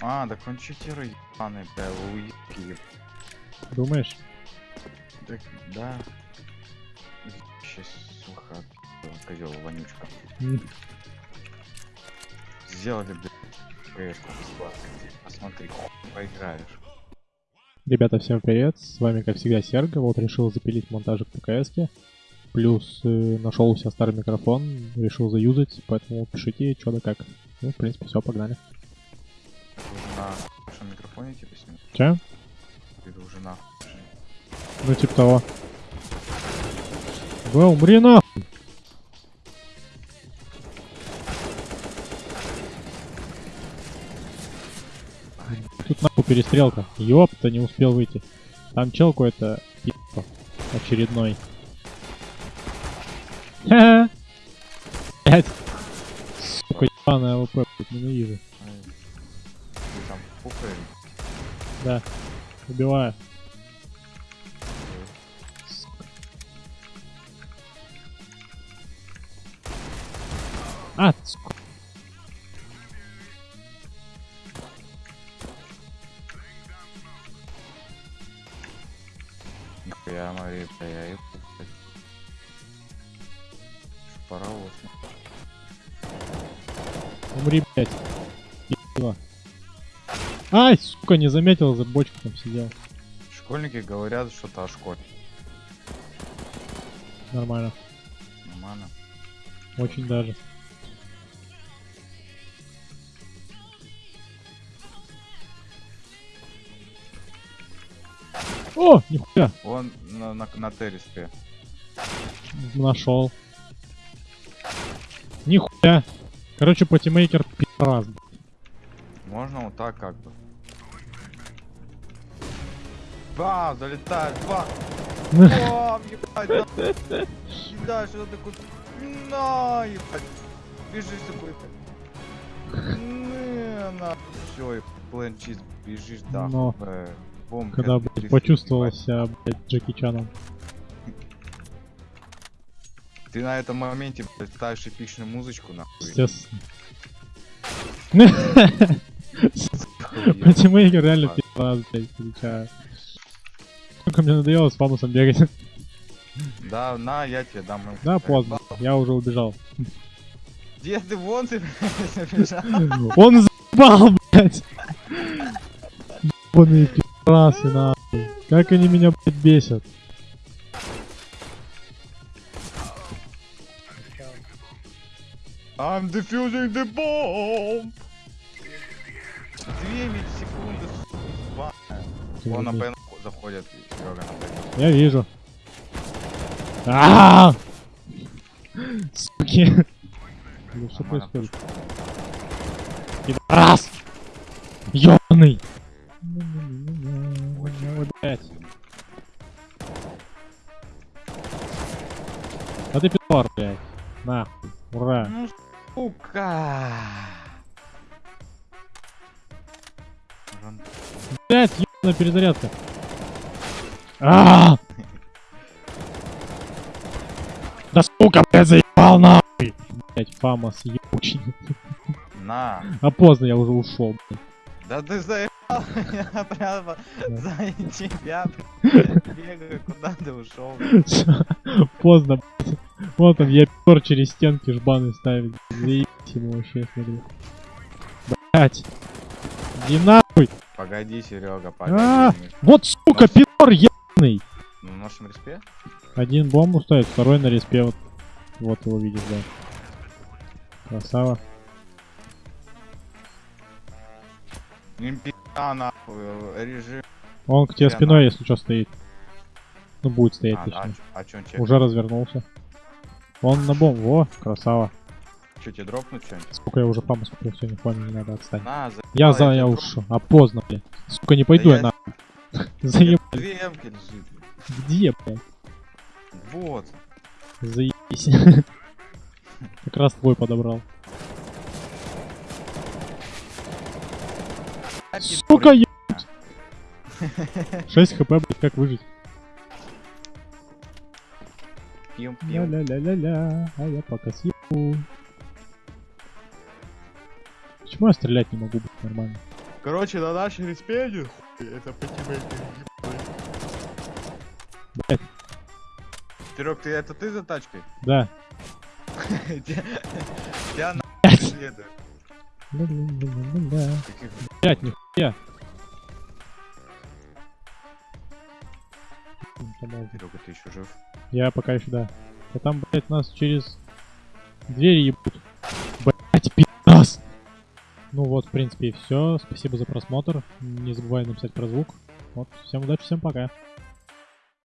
А, так он читер ебаный, бля, уебки. Думаешь? Так, да. Сейчас, сука, козел вонючка. М, Сделали, КС-ку бесплатно. Посмотри, поиграешь. Ребята, всем привет. С вами, как всегда, Серго. Вот решил запилить монтажик по КС. Плюс э, нашел у себя старый микрофон, решил заюзать, поэтому пишите, что да как. Ну, в принципе, все, погнали. Микрофоне типа снимешь? Че? Ты уже на Ну, типа того. Да умри нахуй! Тут нахуй перестрелка. Ёпта, не успел выйти. Там чел какой-то пи***ка очередной. Ха-ха. Блять. Сука, ебаная AWP, ненавижу. Ты там пукаешь? Да. Убиваю. А, сука. Нихуя, Мария, бля, я ебу, блядь. Паровоз. Умри, блядь. Ебало. Ай, сука, не заметил, за бочку там сидел. Школьники говорят что-то о школе. Нормально. Нормально. Очень даже. О, нихуя, Он на, на, на терриспе. нашел. Нихуя. Короче, патимейкер пи***раз. Можно вот так как бы. Бам, залетает, бам. Бам, ебать, да. Да, что такое? На, ебать. Бежишь такой. Не, на. Все, и бежишь, да. Но. э, бом, Когда, блядь, почувствовал себя, блядь, Джеки Чаном. Ты на этом моменте, блядь, ставишь эпичную музычку, нахуй. Естественно. Охуенно. Патимейкер реально А. пи***раз, блядь, встречаю. Сколько мне надоело с фамусом бегать. Да, на, я тебе дам. Да, поздно. Я уже убежал. Где ты вон ты? Он заебал, блядь. Ебаные пи***расы, нахуй. Как они меня, блядь, бесят. I'm defusing the bomb! Две ведь секунды, сука, Он на П заходит, Серега на П. Я вижу. А! Суки. Ну что происходит? Раз! Ёбаный! А ты пидор, блядь. Нахуй. Ура. Ну, сука! Блядь, ебаная перезарядка. А! Да сука, блядь, заебал нахуй. Блядь, Фамас ебучий. На! А поздно, я уже ушел. блядь. Да ты заебал меня прямо за тебя, бегаю, куда ты ушел? Поздно, блядь. Вот он, я пер через стенки жбаны ставит. Заебись ему вообще, смотрю. Блять. Иди нахуй. Погоди, Серега, А, погоди. Вот сука, пидор ебаный. Ну, в нашем респе? Один бомбу ставит, второй на респе. Вот, вот его видишь, да. Красава. Импита, нахуй, режим. Он к тебе Прямо. спиной, если что, стоит. Ну, будет стоять, А, а, точнее. а тебе? Уже развернулся. Он на бомбу. Во, красава. Чё, тебе дропнуть что-нибудь? Сука, я уже фаму смотрю, все, не понял, не надо отстать. На, заебал, Я за, я тебе ушел. А поздно, блядь. Сука, не пойду Да я я- дроп- Заеб... Две эмки лежит. Где, блядь? Вот. Заебись. Как раз твой подобрал. Сука, ебать. 6 хп, блядь, как выжить? Пьем, пьем. Ля-ля-ля-ля-ля, а я пока съебу. Почему я стрелять не могу быть нормально? Короче, на нашей респеде это тебе. Блять, Серег, ты это ты за тачкой? да. Тебя на. Каких Блять, нихуя. Серега, ты еще жив? Я пока еще да. А там, блять, нас через двери ебут. Ну вот, в принципе, и все. Спасибо за просмотр. Не забывай написать про звук. Вот, всем удачи, всем пока.